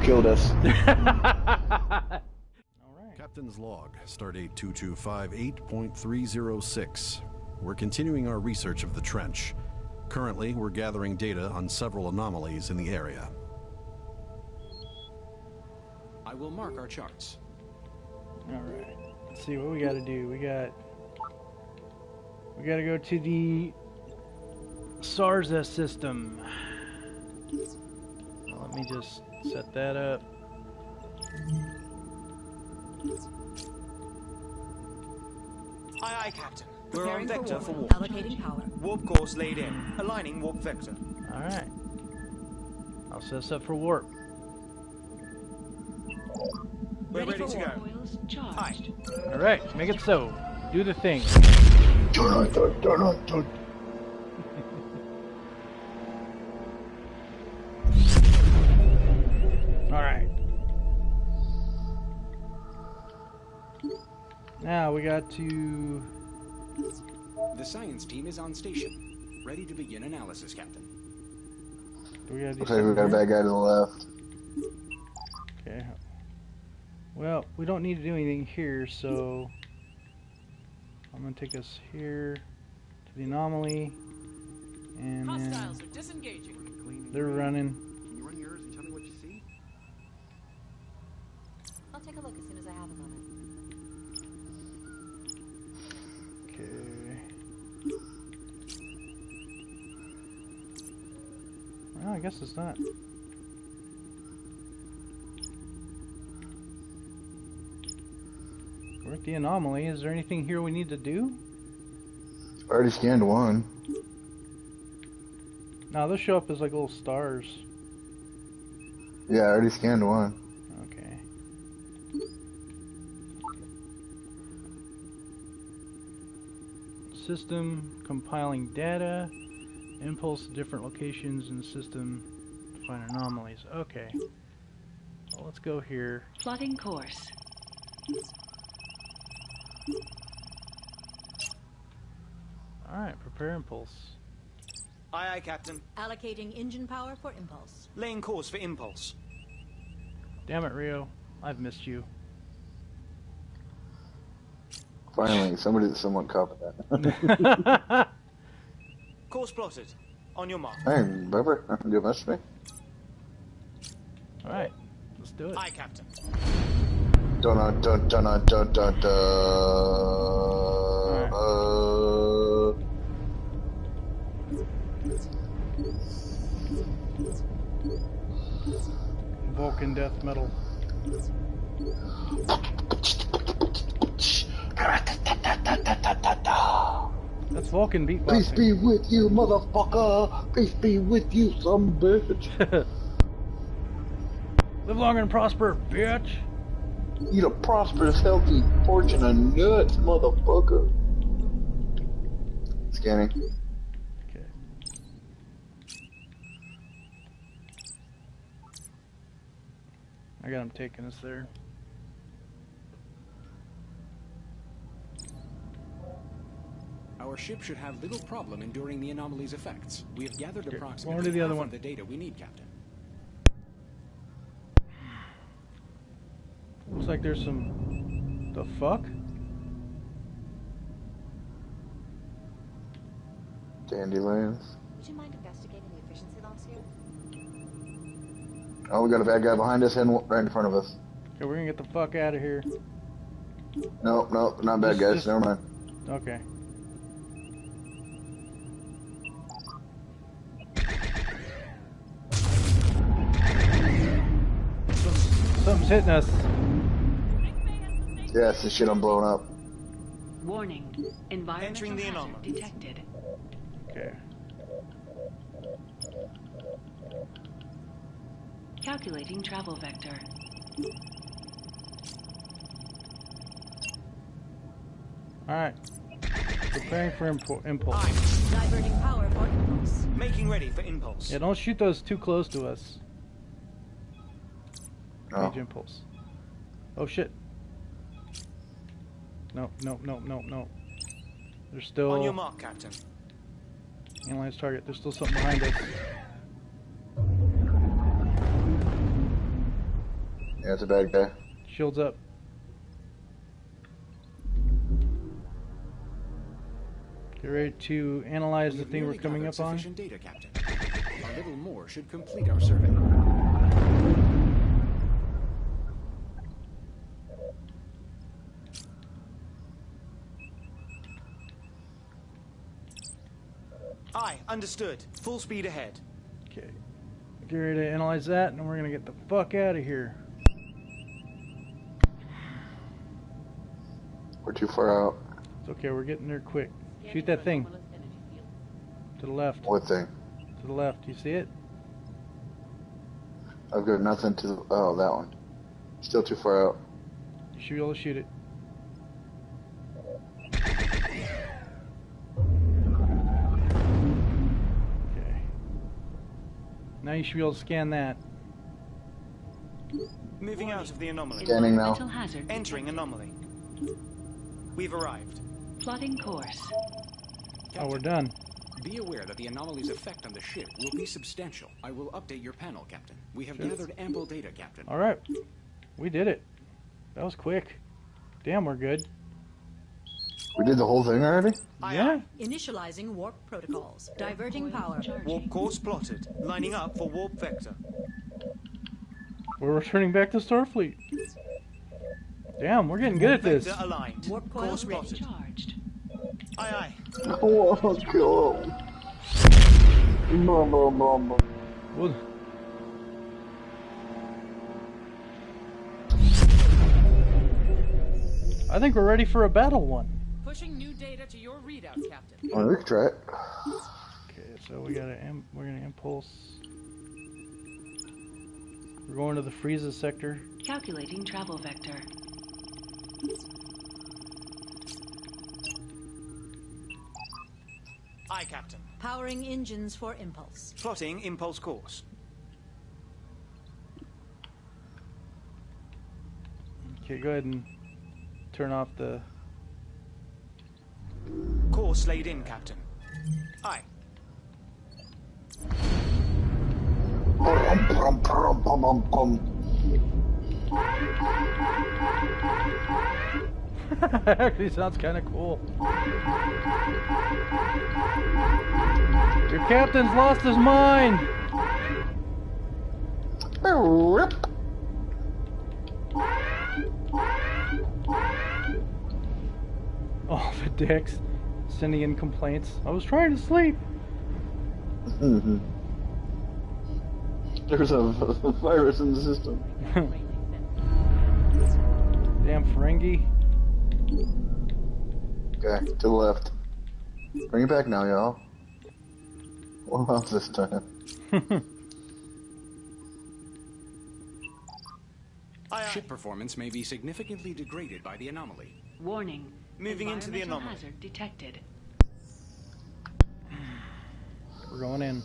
You killed us. Captain's log, stardate 2258.306. We're continuing our research of the trench. Currently, we're gathering data on several anomalies in the area. I will mark our charts. Alright. Let's see what we gotta do. We got we gotta go to the Sarza system. Now let me just set that up. Aye, aye, Captain. We're on Preparing for warp. for warp. Allocating power. Warp course laid in. Aligning warp vector. Alright. I'll set us up for warp. We're ready, for to warp. go. Coils charged. Aye. Alright, make it so. Do the thing. Now we got to The science team is on station. Ready to begin analysis, Captain. do we gotta do Looks like we got a bad guy to the left. Okay. Well, we don't need to do anything here, so I'm gonna take us here to the anomaly, and then Hostiles are disengaging. they're running. Can you run yours and tell me what you see? I'll take a look as soon as I have a moment. Okay. Well, I guess it's not. We're at the anomaly. Is there anything here we need to do? I already scanned one. Now they'll show up as like little stars. Yeah, I already scanned one. Okay. System compiling data, impulse to different locations in the system to find anomalies. Okay. Well, let's go here. Plotting course. Alright, prepare impulse. Aye, aye, Captain. Allocating engine power for impulse. Laying course for impulse. Damn it, Rio. I've missed you. Finally, somebody, someone copied that. Course plotted. On your mark. hey, Bubber, you have message me? Alright, let's do it. Aye, Captain. Dun dun dun dun dun dun dun. Uh, Vulcan death metal. That's Vulcan Peace be with you, motherfucker. Peace be with you, some bitch. Live long and prosper, bitch. Eat a prosperous, healthy fortune of nuts, motherfucker. Scanning. Okay. I got him taking us there. Our ship should have little problem enduring the anomaly's effects. We have gathered Here, approximately over to the other one. of the data we need, Captain. Looks like there's some. The fuck? Dandelions. Would you mind investigating the efficiency loss here? Oh, we got a bad guy behind us and right in front of us. Okay, we're gonna get the fuck out of here. Nope, nope, not bad Just- guys. just- Never mind. Okay. Hitting us. Yes, the shit I'm blowing up. Warning. Environmental Entering the hazard anomaly. detected. Okay. Calculating travel vector. Alright. Preparing for impu- impulse. Aye. Diverting power for impulse. Making ready for impulse. Yeah, don't shoot those too close to us. Oh. Page impulse. Oh shit. No, no, no, no, no. There's still On your mark, Captain. analyze target. There's still something behind us. Yeah, it's a bad guy. Shields up. Get ready to analyze the We've thing we're coming up on. Sufficient data, Captain. A little more should complete our survey. Understood. Full speed ahead. Okay. Get ready to analyze that, and we're gonna get the fuck out of here. We're too far out. It's okay, we're getting there quick. Shoot that thing. To the left. What thing? To the left. You see it? I've got nothing to. Oh, that one. Still too far out. You should be able to shoot it. Now you should be able to scan that. Moving out of the anomaly. Scanning now. Entering anomaly. We've arrived. Plotting course. Oh, we're done. Be aware that the anomaly's effect on the ship will be substantial. I will update your panel, Captain. We have gathered ample data, Captain. Alright. We did it. That was quick. Damn, we're good. We did the whole thing already? Yeah. Initializing warp protocols. Diverting power. Warp course plotted. Lining up for warp vector. We're returning back to Starfleet. Damn, we're getting good at this. Vector aligned. Warp coil course ready. plotted. Charged. Aye, aye. Oh, kill him. Blah, blah, blah, blah. Well, I think we're ready for a battle one. Pushing new data to your readouts, Captain. Oh, we can try it. Okay, so we got to we're gonna impulse. We're going to the Frieza sector. Calculating travel vector. Aye, Captain. Powering engines for impulse. Plotting impulse course. Okay, go ahead and turn off the. Course laid in, Captain. Aye. Actually, sounds kind of cool. Your captain's lost his mind. Oh, the dicks sending in complaints. I was trying to sleep. Mhm. There's a virus in the system. Damn Ferengi. Okay, to the left. Bring it back now, y'all. What about this time? Aye, aye. Ship performance may be significantly degraded by the anomaly. Warning. Moving into the Environmental anomaly. hazard detected. We're going in.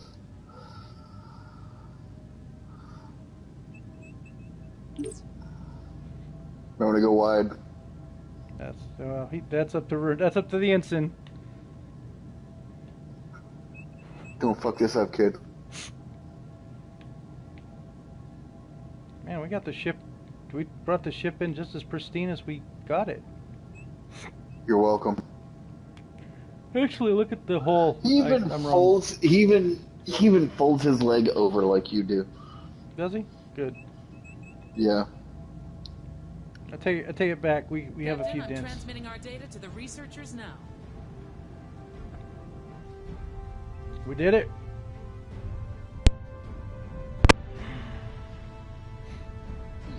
Remember to go wide. That's well, he, that's up to that's up to the ensign. Don't fuck this up, kid. Man, we got the ship. We brought the ship in just as pristine as we got it. You're welcome. Actually, look at the hole. He even I'm wrong. folds. He even he even folds his leg over like you do. Does he? Good. Yeah. I take I take it back. We we have a few I'm dents. transmitting our data to the researchers now. We did it.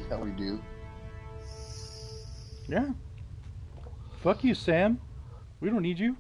Yeah, we do. Yeah. Fuck you, Sam. We don't need you.